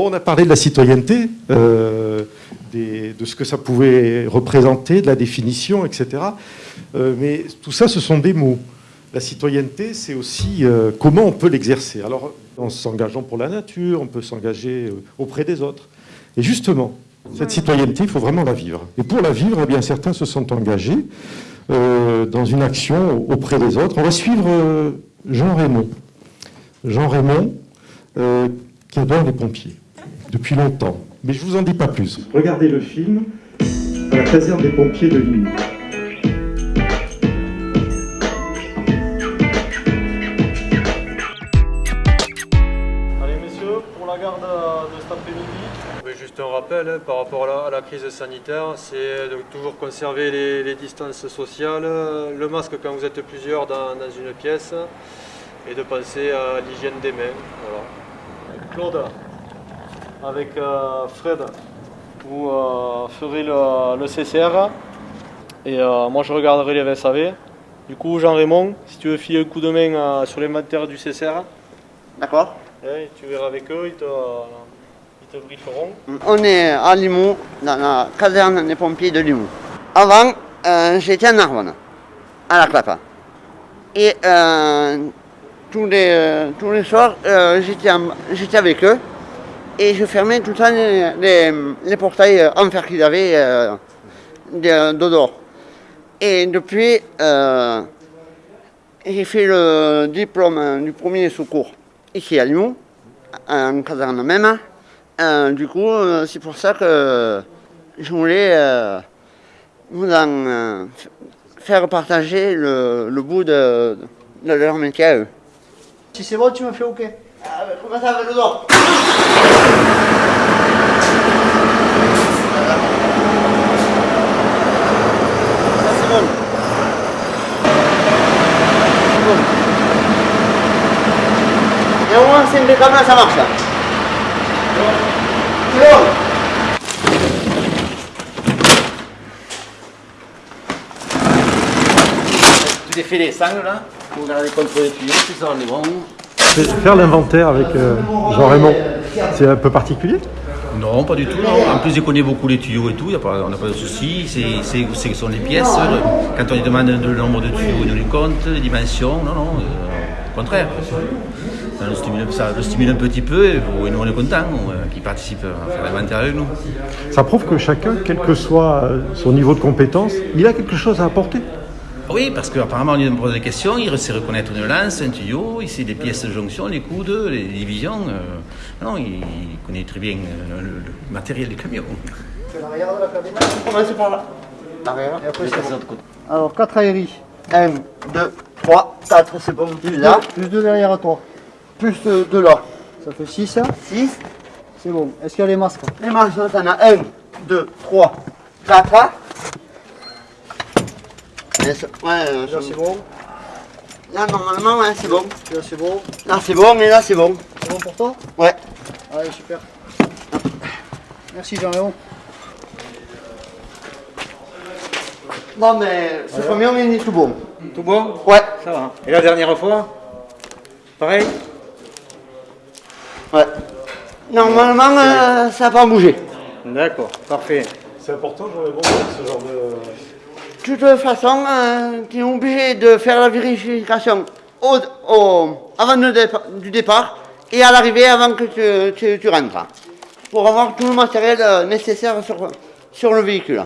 On a parlé de la citoyenneté, euh, de ce que ça pouvait représenter, de la définition, etc. Euh, mais tout ça, ce sont des mots. La citoyenneté, c'est aussi euh, comment on peut l'exercer. Alors, en s'engageant pour la nature, on peut s'engager auprès des autres. Et justement, cette citoyenneté, il faut vraiment la vivre. Et pour la vivre, eh bien, certains se sont engagés dans une action auprès des autres. On va suivre Jean Raymond. Jean Raymond, qui adore les pompiers depuis longtemps. Mais je vous en dis pas plus. Regardez le film à la caserne des pompiers de Limoux. Allez messieurs, pour la garde de cet après-midi, juste un rappel hein, par rapport à la, à la crise sanitaire, c'est de toujours conserver les, les distances sociales, le masque quand vous êtes plusieurs dans, dans une pièce et de penser à l'hygiène des mains. Voilà. Claude, avec euh, Fred, vous euh, ferez le, le CCR et euh, moi je regarderai les VSAV. Du coup Jean-Raymond, si tu veux filer un coup de main sur l'inventaire du CCR, D'accord. eh, tu verras avec eux, ils te, ils te brieferont. On est à Limoux, dans la caserne des pompiers de Limoux. Avant, euh, j'étais en Narbonne, à la Clapa. Et euh, tous, les, tous les soirs, euh, j'étais avec eux. Et je fermais tout le temps les, portails euh, en fer qu'ils avaient euh. Et depuis, euh, j'ai fait le diplôme euh, du premier secours ici à Limoux, en caserne même. Du coup, c'est pour ça que je voulais euh, vous en faire partager le, bout de, de leur métier à eux. Si c'est bon, tu me fais OK. Comment ça va le dos c'est bon. Et au moins, c'est une caméra, ça marche. là. C'est bon. Tout est fait les sangles là, pour regarder contre les tuyaux, tout ça on est bon. Faire l'inventaire avec euh, Jean Raymond, c'est un peu particulier Non, pas du tout. non. En plus, il connaît beaucoup les tuyaux et tout, y a pas- on n'a pas de souci. C'est ce sont les pièces. le- quand on lui demande le nombre de tuyaux, il nous les compte, les dimensions. Non, non, euh, au contraire. Ça nous stimule, ça le stimule un petit peu et nous on est contents qu'il participe à faire l'inventaire avec nous. Ça prouve que chacun, quel que soit euh, son niveau de compétence, il a quelque chose à apporter. Oui, parce qu'apparemment on lui pose des questions, il sait reconnaître une lance, un tuyau, il sait les pièces de jonction, les coudes, les divisions. euh, non, il, il connaît très bien euh, le, le matériel du camion. L'arrière de la cabine. On commence par là. L'arrière. Et après, c'est bon. Alors, 4 aéries. 1, 2, 3, 4, c'est bon. Là, Plus 2 derrière à toi. plus 2 là. Ça fait 6. 6. C'est bon. Est-ce qu'il y a les masques Les manches, t'en as 1, 2, 3, 4. Ouais, euh, Là, c'est bon. Là, normalement, ouais, c'est bon. Là, c'est bon. Là, c'est bon, mais là, c'est bon. C'est bon pour toi? Ouais. Allez, super. Merci, Jean-Léon. Bon, mais ce camion, il est tout bon. Tout bon? Ouais, Ça va. Et la dernière fois? Pareil? Ouais. Normalement, euh, ça n'a pas bougé. D'accord, parfait. C'est important, Jean Raymond, ce genre de... De toute façon, euh, tu es obligé de faire la vérification au, au- avant le dépa- du départ et à l'arrivée avant que tu, tu- tu rentres. Pour avoir tout le matériel euh, nécessaire sur, sur le véhicule.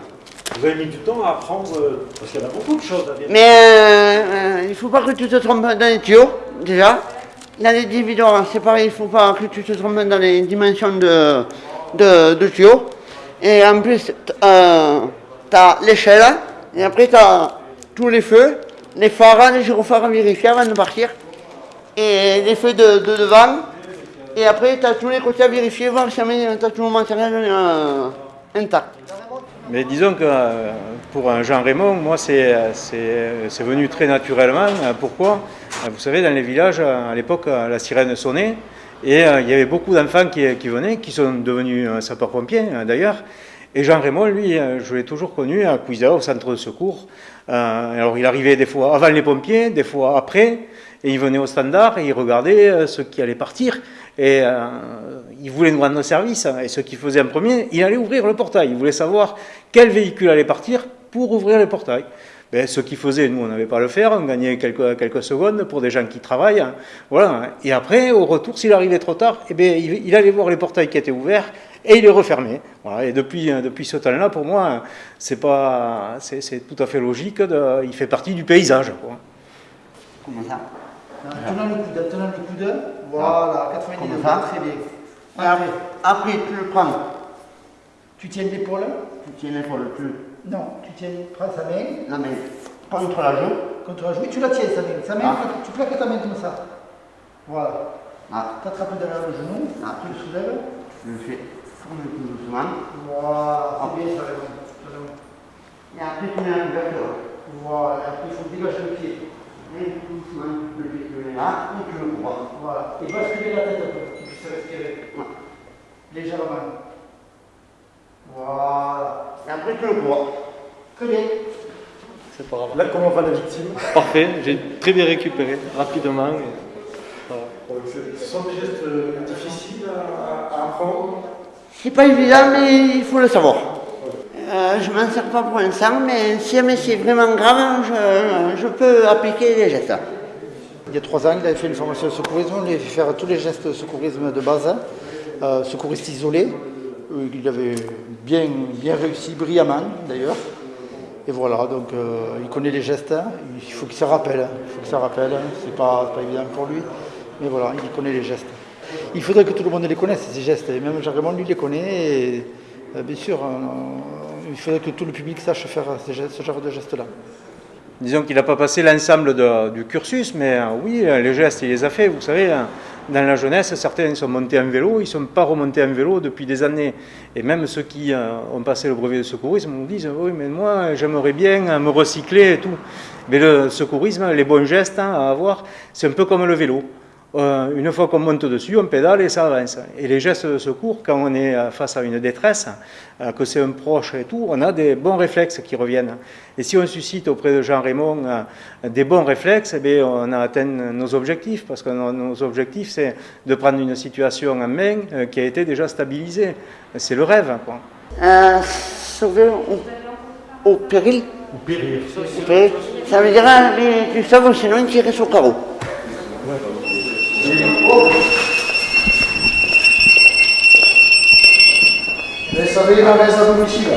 Vous avez mis du temps à apprendre, euh, parce qu'il y en a beaucoup de choses à vérifier. Mais euh, il ne faut pas que tu te trompes dans les tuyaux, déjà. Dans les dividendes, c'est pareil, il ne faut pas que tu te trompes dans les dimensions de, de, de tuyaux. Et en plus, tu as l'échelle, et après tu as tous les feux, les phares, les gyrophares à vérifier avant de partir, et les feux de, de devant. Et après, tu as tous les côtés à vérifier, voir si tu as tout le matériel intact. Mais disons que euh, pour Jean Raymond, moi, c'est venu très naturellement. Euh, Pourquoi? Euh, Vous savez, dans les villages, à l'époque, la sirène sonnait. Et il y avait beaucoup d'enfants qui, qui venaient, qui sont devenus sapeurs-pompiers d'ailleurs. Et Jean Raymond, lui, euh, je l'ai toujours connu à Cuisa, au centre de secours. Euh, alors il arrivait des fois avant les pompiers, des fois après, et il venait au standard et il regardait euh, ceux qui allaient partir. Et il voulait nous rendre service, hein, et ce qu'il faisait en premier, il allait ouvrir le portail. Il voulait savoir quel véhicule allait partir pour ouvrir le portail. Ben, ce qu'il faisait, nous, on n'avait pas à le faire, on gagnait quelques, secondes pour des gens qui travaillent. hein. Voilà. Et après, au retour, s'il arrivait trop tard, eh ben, il allait voir les portails qui étaient ouverts et il les refermait. Voilà. Et depuis, euh, depuis ce temps-là, pour moi, c'est pas, c'est c'est tout à fait logique. De, il fait partie du paysage. Quoi. Comment ça? En tenant le coude, tenant le coude. Voilà, 90 Comme degrés, très bien. Après, Après, après, tu le prends. tu tiens l'épaule? Tu tiens l'épaule, tu Non, tu tiens, prends sa main la main contre la joue. contre la joue et tu la tiens, sa main. Sa main, Ah. tu plaques ta main comme ça. Voilà. Ah, T'attrapes derrière le genou, Ah. tu le soulèves. je le fais doucement. Voilà, c'est bien, ça. Et après, tu mets l'ouverture. Voilà, et après il faut dégager le pied. Et doucement, le pied tu le mets là, et tu le cours. Voilà. Et basculer la tête un peu, pour qu'il puisse respirer. Ouais. Légèrement. Voilà. Et après, tu le cours. Très bien. C'est pas grave. Là, comment va la victime? Parfait, j'ai très bien récupéré, rapidement. et voilà. Ce sont des gestes euh, difficiles à, à apprendre. C'est pas évident, mais il faut le savoir. Euh, je m'en sers pas pour l'instant, mais si jamais c'est vraiment grave, je, je peux appliquer les gestes. Il y a trois ans, il avait fait une formation de secourisme, on lui avait fait faire tous les gestes de secourisme de base, euh, secouriste isolé. Euh, Il avait bien, bien réussi, brillamment d'ailleurs. Et voilà, donc euh, il connaît les gestes, hein. il faut qu'il se rappelle, il faut qu'il se rappelle, c'est pas, c'est pas évident pour lui, mais voilà, il connaît les gestes. Il faudrait que tout le monde les connaisse, ces gestes, et même Jean-Raymond lui les connaît, euh, bien sûr, euh, il faudrait que tout le public sache faire ce genre de gestes-là. Disons qu'il n'a pas passé l'ensemble du cursus, mais euh, oui, euh, les gestes, il les a fait. Vous savez, dans la jeunesse, certains sont montés en vélo, ils ne sont pas remontés en vélo depuis des années. Et même ceux qui ont passé le brevet de secourisme nous disent Oui, mais moi, j'aimerais bien me recycler et tout. Mais le secourisme, les bons gestes hein, à avoir, c'est un peu comme le vélo. Euh, une fois qu'on monte dessus, on pédale et ça avance. Et les gestes de secours, quand on est euh, face à une détresse, euh, que c'est un proche et tout, on a des bons réflexes qui reviennent. Et si on suscite auprès de Jean Raymond euh, des bons réflexes, eh bien, on a atteint nos objectifs, parce que nos, objectifs, c'est de prendre une situation en main euh, qui a été déjà stabilisée. C'est le rêve. Quoi. Euh, sauver au, au péril. Au péril. Ça veut dire, hein, mais tu sauves sinon tirer sur le carreau. Laisse la messe à domicile.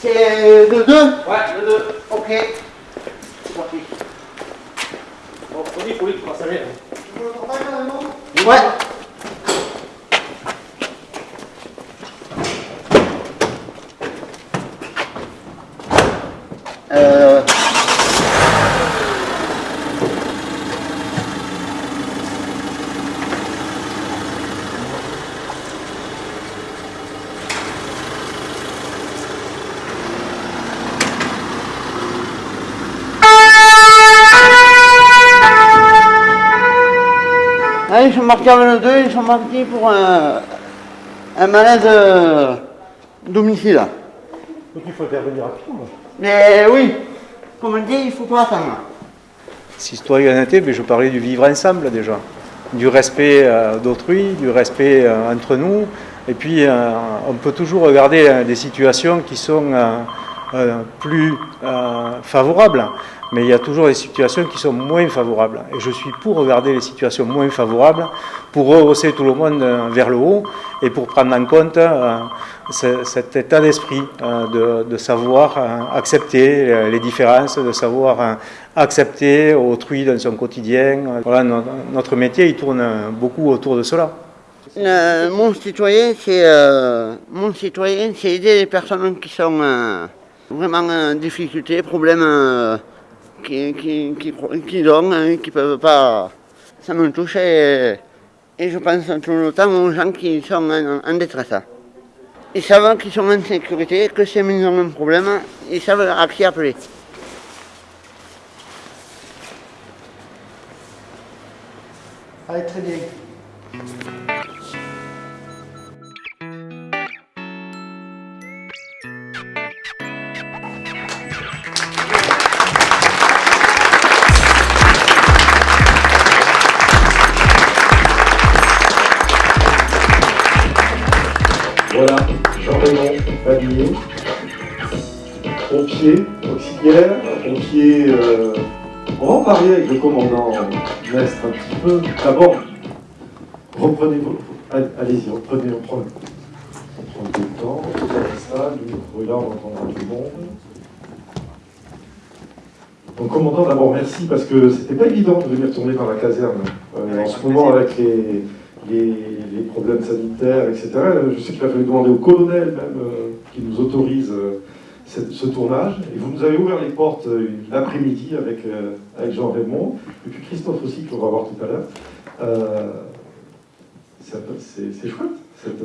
C'est de deux Ouais, le deux. Ok. C'est parti. Bon, Tony, faut lui, tu passes à l'air. Ouais. Euh, Ils sont partis avec le 2, ils sont partis pour un, un malaise euh, domicile. Donc il faut intervenir rapidement. Mais oui, comme on dit, il ne faut pas attendre. Citoyenneté, mais je parlais du vivre ensemble déjà, du respect euh, d'autrui, du respect euh, entre nous. Et puis, euh, on peut toujours regarder euh, des situations qui sont euh, euh, plus euh, favorables, mais il y a toujours des situations qui sont moins favorables. Et je suis pour regarder les situations moins favorables, pour rehausser tout le monde euh, vers le haut et pour prendre en compte euh, ce- cet état d'esprit euh, de, savoir accepter les différences, de savoir accepter autrui dans son quotidien. Voilà, no- notre métier, il tourne beaucoup autour de cela. Mon citoyen, c'est aider les personnes qui sont vraiment en difficulté, problèmes euh, qui, qui, qui, qui hein, qui peuvent pas. Ça me touche et, et je pense tout le temps aux gens qui sont en, détresse. Ils savent qu'ils sont en sécurité, que si ils ont un problème, ils savent à qui appeler. Allez, très bien. Jean-Raymond Bagnier, pompier auxiliaire, pompier... Euh, on va en parler avec le commandant Mestre un petit peu. D'abord, reprenez vos... Allez-y, reprenez, on prend, on prend le temps, on fait ça, nous, là, on entendra tout le monde. Donc, commandant, d'abord, merci, parce que c'était pas évident de venir tourner dans la caserne. Euh, en ce moment, avec les, les, problèmes sanitaires, etc. Je sais qu'il a fallu demander au colonel même euh, qui nous autorise euh, ce tournage. Et vous nous avez ouvert les portes l'après-midi avec, avec Jean Raymond, et puis Christophe aussi, qu'on va voir tout à l'heure. c'est chouette, cette,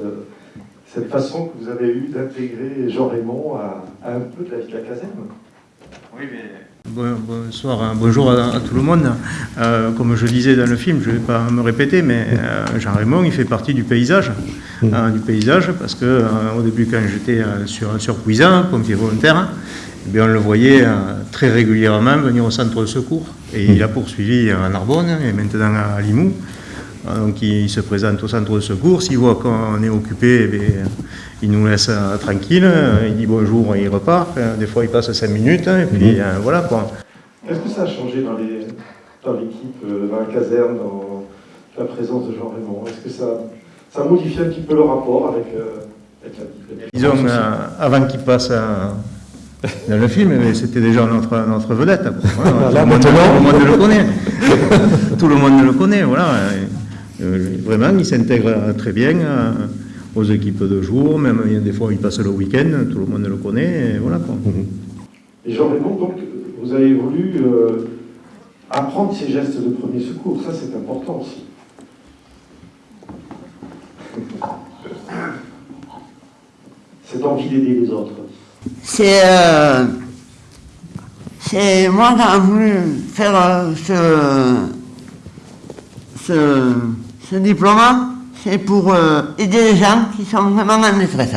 cette, façon que vous avez eue d'intégrer Jean Raymond à, à, un peu de la vie de la caserne. Oui, mais bonsoir, hein. bonjour à, tout le monde. Euh, comme je disais dans le film, je ne vais pas me répéter, mais euh, Jean Raymond, il fait partie du paysage, mmh. hein, du paysage, parce que euh, au début, quand j'étais sur sur Puisan, pompier volontaire, eh bien, on le voyait très régulièrement venir au centre de secours, et il a poursuivi à Narbonne et maintenant à Limoux. Donc il se présente au centre de secours, s'il voit qu'on est occupé, eh il nous laisse euh, tranquille, euh, il dit bonjour et il repart. Euh, des fois il passe 5 minutes hein, et puis mhm. voilà quoi. Est-ce que ça a changé dans l'équipe, dans, la caserne, dans la présence de Jean Raymond? Est-ce que ça, ça modifie un petit peu le rapport avec, la vie Disons, avant qu'il passe dans le film, c'était déjà notre, notre vedette. Là, tout, le monde, le connaît. tout le monde le connaît, voilà. Vraiment, il s'intègre très bien aux équipes de jour, même des fois il passe le week-end, tout le monde le connaît, et voilà quoi. Et Jean donc vous avez voulu euh, apprendre ces gestes de premier secours, ça c'est important aussi. Cette envie d'aider les autres. C'est euh, c'est moi qui ai voulu faire euh, ce, ce, ce diplôme c'est pour euh, aider les gens qui sont vraiment en détresse.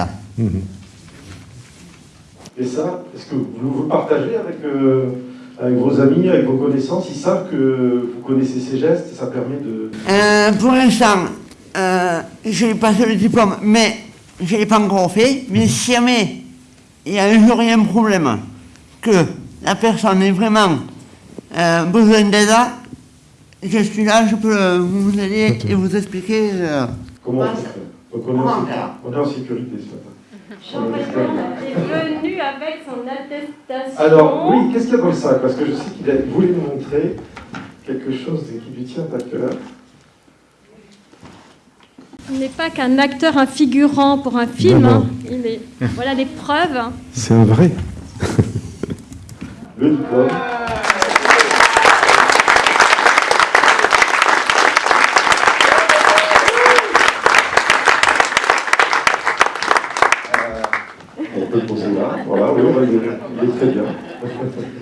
Et ça, est-ce que vous vous partagez avec, euh, avec vos amis, avec vos connaissances? Ils savent que vous connaissez ces gestes et ça permet de... Euh, pour l'instant, je pas passé le diplôme, mais je ne l'ai pas encore fait. Mais mhm. si jamais il y a un jour un problème, que la personne est vraiment besoin d'aide, je suis là, je peux vous aider et vous expliquer. Euh, Comment on fait Donc on, est en, on est en sécurité ce matin. Jean est venu avec son attestation. Alors, oui, qu'est-ce qu'il y a dans le sac Parce que je sais qu'il voulait nous montrer quelque chose qui lui tient à cœur. Il n'est pas qu'un acteur, un figurant pour un film. Hein. Il est, voilà les preuves. C'est un vrai. Le diplôme. Voilà, oui, il est très bien.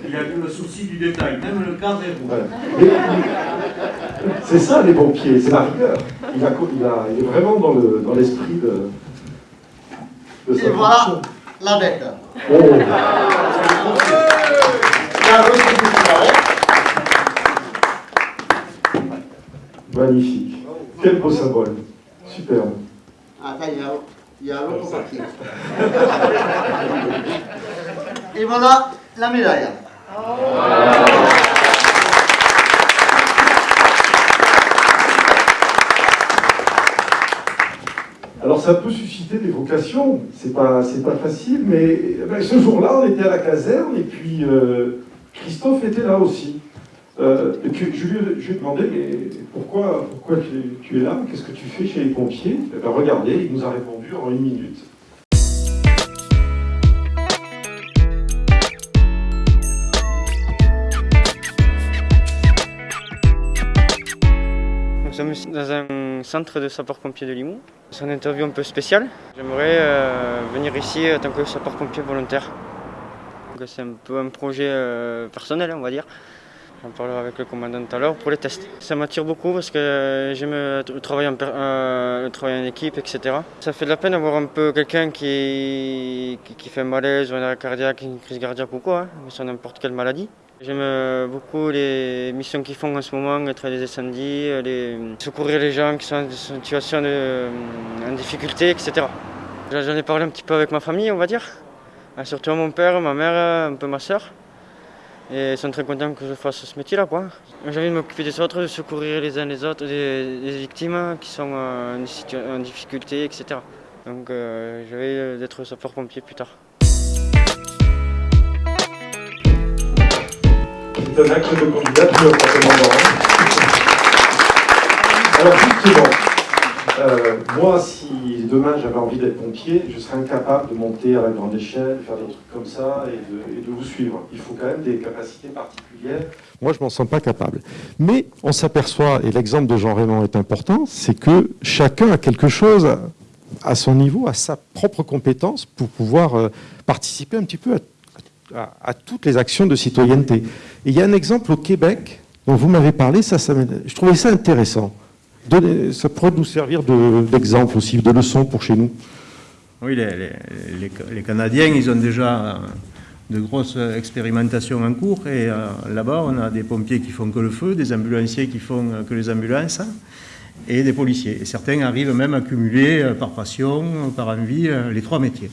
Il a vu le souci du détail, même le cadre est rouge. C'est ça les pompiers, c'est la rigueur. Il, a, il, a, il, est vraiment dans l'esprit de, de sa Et voilà la bête. Oh. Magnifique. Quel beau symbole. Superbe. Ah, il y a l'autre partie. Et voilà la médaille. Alors ça peut susciter des vocations, c'est pas, pas facile, mais eh ben, ce jour-là on était à la caserne et puis euh, Christophe était là aussi. Euh, je, lui, ai demandé, pourquoi, tu, es là? Qu'est-ce que tu fais chez les pompiers? Eh ben, Regardez, il nous a répondu en une minute. Nous sommes dans un centre de sapeurs-pompiers de Limoux. C'est une interview un peu spéciale. J'aimerais euh, venir ici en tant que sapeur-pompier volontaire. C'est un peu un projet euh, personnel, on va dire. J'en parlerai avec le commandant tout à l'heure pour les tests. Ça m'attire beaucoup parce que j'aime le travail, en, euh, en équipe, etc. Ça fait de la peine d'avoir un peu quelqu'un qui, qui, fait un malaise ou un arrêt cardiaque, une crise cardiaque ou quoi, hein, sur n'importe quelle maladie. J'aime beaucoup les missions qu'ils font en ce moment, être des incendies, les, secourir les gens qui sont en situation de, en difficulté, etc. J'en ai parlé un petit peu avec ma famille, on va dire. Ah, surtout mon père, ma mère, un peu ma soeur. Et ils sont très contents que je fasse ce métier-là. J'ai envie de m'occuper des autres, de secourir les uns les autres, des, victimes qui sont en, difficulté, etc. Donc euh, je vais être sapeur-pompier plus tard. C'est un acte de candidature, Alors justement, euh, moi, si demain j'avais envie d'être pompier, je serais incapable de monter à la grande échelle, de faire des trucs comme ça et de, vous suivre. Il faut quand même des capacités particulières. Moi, je m'en sens pas capable. Mais on s'aperçoit, et l'exemple de Jean Raymond est important, c'est que chacun a quelque chose à son niveau, à sa propre compétence pour pouvoir euh, participer un petit peu à, toutes les actions de citoyenneté. Et il y a un exemple au Québec dont vous m'avez parlé, ça, ça je trouvais ça intéressant ça pourrait nous servir d'exemple aussi, de leçon pour chez nous. Oui, les, Canadiens, ils ont déjà de grosses expérimentations en cours et euh, là-bas, on a des pompiers qui font que le feu, des ambulanciers qui font que les ambulances et des policiers. Et certains arrivent même à cumuler euh, par passion, par envie, euh, les trois métiers.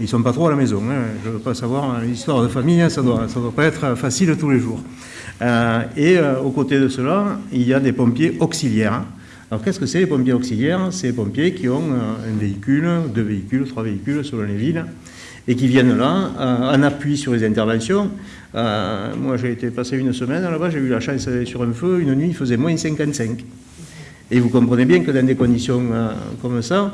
Ils ne sont pas trop à la maison. Hein. Je ne veux pas savoir l'histoire de famille, hein, ça ne doit, pas être facile tous les jours. et aux côtés de cela, il y a des pompiers auxiliaires alors qu'est-ce que c'est les pompiers auxiliaires? C'est les pompiers qui ont euh, un véhicule, deux véhicules, trois véhicules selon les villes, et qui viennent là euh, en appui sur les interventions. Euh, moi j'ai été passé une semaine là-bas, j'ai eu la chance sur un feu, une nuit il faisait moins 55. Et vous comprenez bien que dans des conditions comme ça,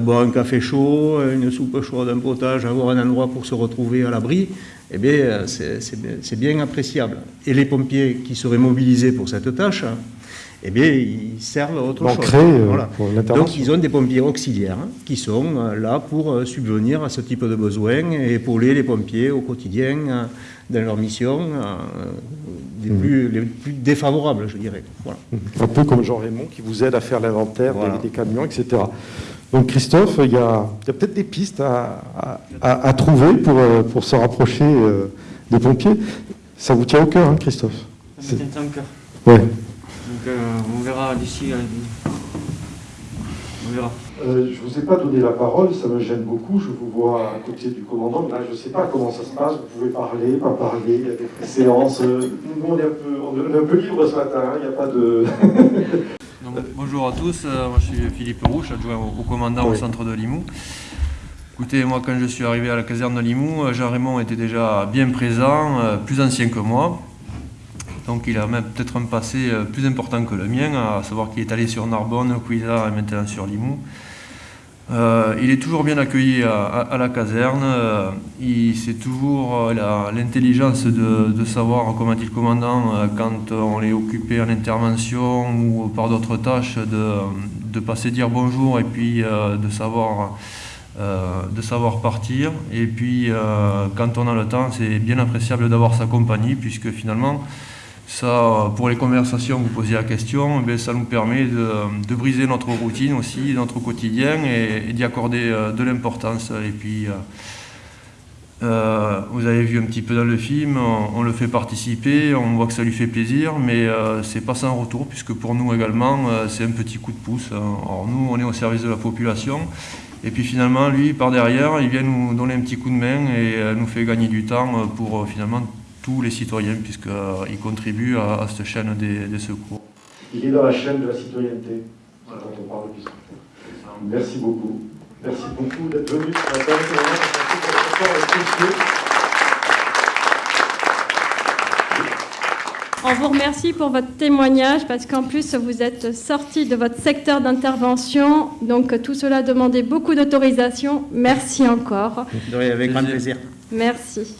boire un café chaud, une soupe chaude, un potage, avoir un endroit pour se retrouver à l'abri, eh bien, c'est bien appréciable. Et les pompiers qui seraient mobilisés pour cette tâche, eh bien, ils servent à autre chose. Euh, Donc, ils ont des pompiers auxiliaires hein, qui sont euh, là pour euh, subvenir à ce type de besoins et épauler les pompiers au quotidien dans leur mission des mmh. plus, les plus défavorables, je dirais. Un peu comme Jean Raymond qui vous aide à faire l'inventaire des, camions, etc. Donc Christophe, il y a, peut-être des pistes à, trouver pour, pour se rapprocher des pompiers. Ça vous tient au cœur, hein, Christophe Ça me tient au cœur. Ouais. Donc euh, on verra d'ici. Euh, on verra. Euh, je ne vous ai pas donné la parole, ça me gêne beaucoup. Je vous vois à côté du commandant. Là, je ne sais pas comment ça se passe. Vous pouvez parler, pas parler. Il y a des séances. Nous, on est, un peu, on est un peu libre ce matin. Hein. Il n'y a pas de. bonjour à tous. moi, je suis Philippe Rouche, adjoint au, commandant au centre de Limoux. Écoutez, moi, quand je suis arrivé à la caserne de Limoux, Jean Raymond était déjà bien présent, plus ancien que moi. Donc il a même peut-être un passé euh, plus important que le mien, à savoir qu'il est allé sur Narbonne, Cuisa et maintenant sur Limoux. Euh, il est toujours bien accueilli à, la caserne. Euh, il c'est toujours l'intelligence de, savoir, comment dit le commandant, quand on est occupé en intervention ou par d'autres tâches, de, passer dire bonjour et puis de savoir de savoir partir. Et puis, quand on a le temps, c'est bien appréciable d'avoir sa compagnie, puisque finalement, ça, pour les conversations, vous posez la question, eh ça nous permet de, briser notre routine aussi, notre quotidien et, d'y accorder euh, de l'importance. Et puis, euh, euh, vous avez vu un petit peu dans le film, on, le fait participer, on voit que ça lui fait plaisir, mais c'est pas sans retour, puisque pour nous également, c'est un petit coup de pouce. Alors nous, on est au service de la population, et puis finalement, lui, par derrière, il vient nous donner un petit coup de main et nous fait gagner du temps pour finalement tous les citoyens, puisqu'ils contribuent à, cette chaîne des, secours. Il est dans la chaîne de la citoyenneté, quand on parle de Merci beaucoup. Merci beaucoup d'être venu ce matin. On vous remercie pour votre témoignage parce qu'en plus vous êtes sorti de votre secteur d'intervention, donc tout cela demandait beaucoup d'autorisation. Merci encore. avec grand plaisir. Merci.